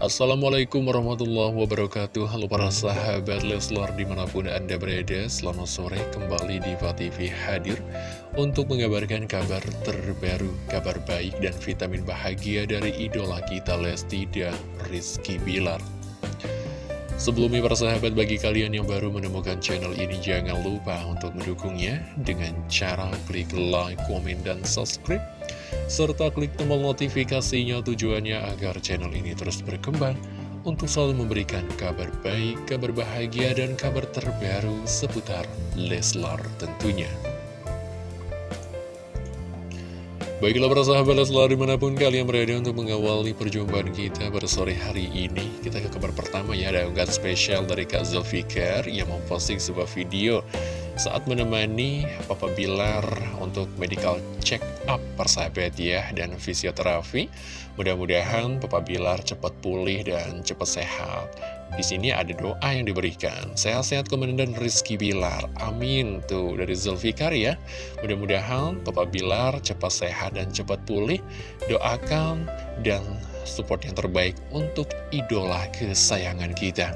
Assalamualaikum warahmatullahi wabarakatuh. Halo para sahabat Leslar di mana pun anda berada Selamat sore. Kembali di TV hadir Untuk mengabarkan kabar terbaru Kabar baik dan vitamin bahagia dari idola kita Lesti dan Rizky Bilar. Sebelumnya para sahabat bagi kalian yang baru menemukan channel ini Jangan lupa untuk mendukungnya Dengan cara klik like, komen, dan subscribe serta klik tombol notifikasinya tujuannya agar channel ini terus berkembang untuk selalu memberikan kabar baik, kabar bahagia, dan kabar terbaru seputar Leslar tentunya. Baiklah para sahabat Leslar di mana pun kalian berada untuk mengawali perjumpaan kita pada sore hari ini Kita ke kabar pertama ya, ada unggahan spesial dari Kak Zulfikar yang memposting sebuah video saat menemani Papa Bilar untuk medical check up persahabat ya dan fisioterapi. Mudah-mudahan Papa Bilar cepat pulih dan cepat sehat. Di sini ada doa yang diberikan. Sehat-sehat Komandan Rizky Bilar. Amin. Tuh dari Zulfikar ya. Mudah-mudahan Papa Bilar cepat sehat dan cepat pulih. Doakan dan support yang terbaik untuk idola kesayangan kita.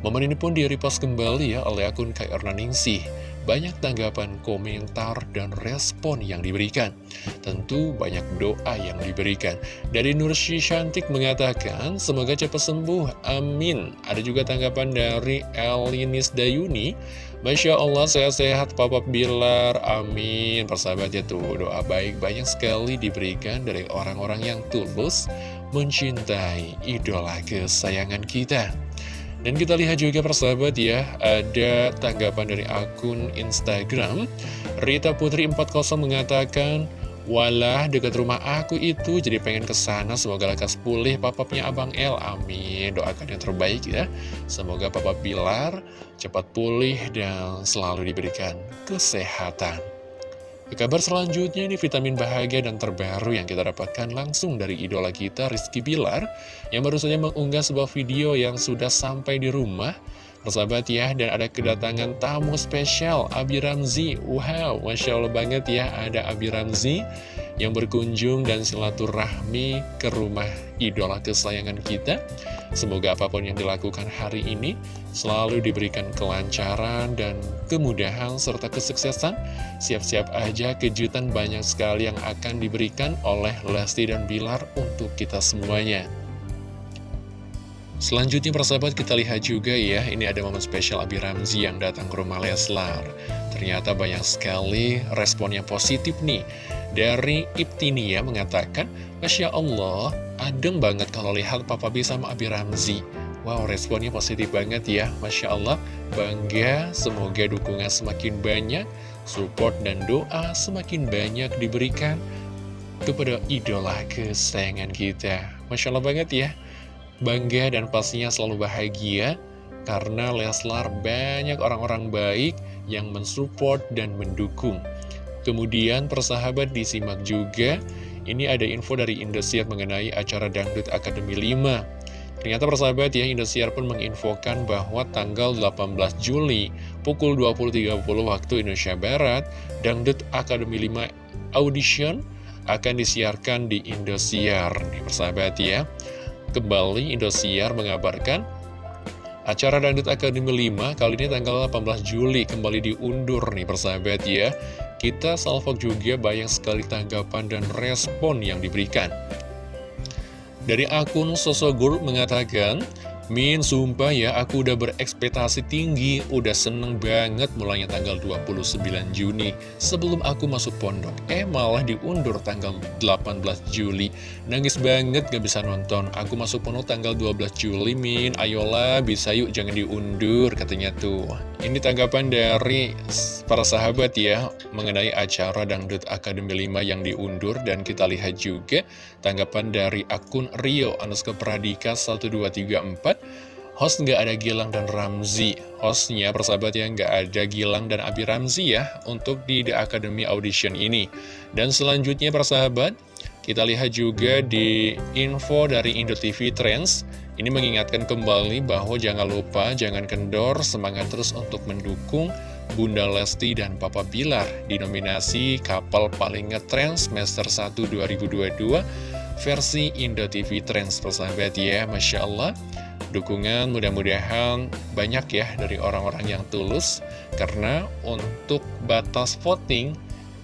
Momen ini pun di-repost kembali ya oleh akun Kak Erna Ningsih banyak tanggapan, komentar, dan respon yang diberikan. Tentu banyak doa yang diberikan. Dari Nursi Shantik mengatakan, semoga cepat sembuh, amin. Ada juga tanggapan dari Elinis Dayuni, Masya Allah sehat-sehat Papa Bilar, amin. Persahabat ya tuh, doa baik banyak sekali diberikan dari orang-orang yang tulus mencintai idola kesayangan kita. Dan kita lihat juga persahabat ya, ada tanggapan dari akun Instagram. Rita Putri 40 mengatakan, Walah dekat rumah aku itu jadi pengen ke sana semoga lekas pulih papapnya Abang El. Amin. Doakan yang terbaik ya. Semoga papa Bilar cepat pulih dan selalu diberikan kesehatan kabar selanjutnya ini vitamin bahagia dan terbaru yang kita dapatkan langsung dari idola kita Rizky Bilar yang baru saja mengunggah sebuah video yang sudah sampai di rumah. Persahabat ya, dan ada kedatangan tamu spesial Abi Ramzi. Wow, Masya Allah banget ya ada Abi Ramzi yang berkunjung dan silaturahmi ke rumah idola kesayangan kita Semoga apa pun yang dilakukan hari ini selalu diberikan kelancaran dan kemudahan serta kesuksesan. Siap-siap aja kejutan banyak sekali yang akan diberikan oleh Lesti dan Bilar untuk kita semuanya. Selanjutnya persahabat kita lihat juga ya, ini ada momen spesial Abi Ramzi yang datang ke rumah Leslar. Ternyata banyak sekali respon yang positif nih. Dari Ibtinia mengatakan, Masya Allah, adem banget kalau lihat Papa B sama Abi Ramzi. Wow, responnya positif banget ya, Masya Allah. Bangga, semoga dukungan semakin banyak, support dan doa semakin banyak diberikan kepada idola kesayangan kita. Masya Allah banget ya bangga dan pastinya selalu bahagia karena Leslar banyak orang-orang baik yang mensupport dan mendukung. Kemudian persahabat disimak juga, ini ada info dari Indosiar mengenai acara Dangdut Akademi 5. Ternyata persahabat ya, Indosiar pun menginfokan bahwa tanggal 18 Juli pukul 20.30 waktu Indonesia Barat, Dangdut Akademi 5 Audition akan disiarkan di Indosiar. Nih persahabat ya. Kembali Indosiar mengabarkan Acara Dangdut Akademi 5 kali ini tanggal 18 Juli kembali diundur nih persahabat ya Kita salvok juga banyak sekali tanggapan dan respon yang diberikan Dari akun Sosogur mengatakan Min, sumpah ya, aku udah berekspektasi tinggi, udah seneng banget mulainya tanggal 29 Juni. Sebelum aku masuk pondok, eh malah diundur tanggal 18 Juli. Nangis banget gak bisa nonton, aku masuk pondok tanggal 12 Juli, Min. Ayolah, bisa yuk, jangan diundur, katanya tuh. Ini tanggapan dari para sahabat ya, mengenai acara Dangdut Akademi 5 yang diundur, dan kita lihat juga tanggapan dari akun Rio, Anuska Pradika 1234, Host nggak ada Gilang dan Ramzi. Hostnya persahabat ya nggak ada Gilang dan Abi Ramzi ya Untuk di The Academy Audition ini. Dan selanjutnya persahabat Kita lihat juga di info dari Indo TV Trends Ini mengingatkan kembali bahwa jangan lupa Jangan kendor semangat terus untuk mendukung Bunda Lesti dan Papa Bilar Di nominasi kapal paling ngetrend semester 1 2022 versi Indo TV Trends persahabat ya Masya Allah. Dukungan mudah-mudahan banyak ya dari orang-orang yang tulus karena untuk batas voting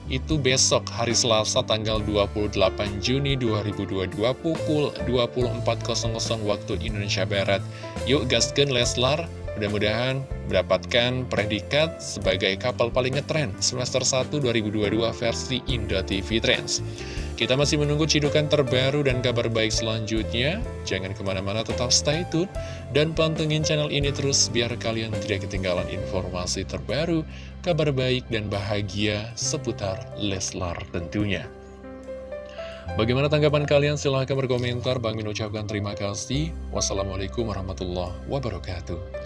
itu besok hari Selasa tanggal 28 Juni 2022 pukul 24.00 waktu Indonesia Barat. Yuk gaskan Leslar, mudah-mudahan mendapatkan predikat sebagai kapal paling ngetren semester 1 2022 versi Indo TV Trends. Kita masih menunggu cidukan terbaru dan kabar baik selanjutnya. Jangan ke mana-mana, tetap stay tune dan pantengin channel ini terus biar kalian tidak ketinggalan informasi terbaru, kabar baik dan bahagia seputar Leslar tentunya. Bagaimana tanggapan kalian? Silahkan berkomentar. Bang Min ucapkan terima kasih. Wassalamualaikum warahmatullahi wabarakatuh.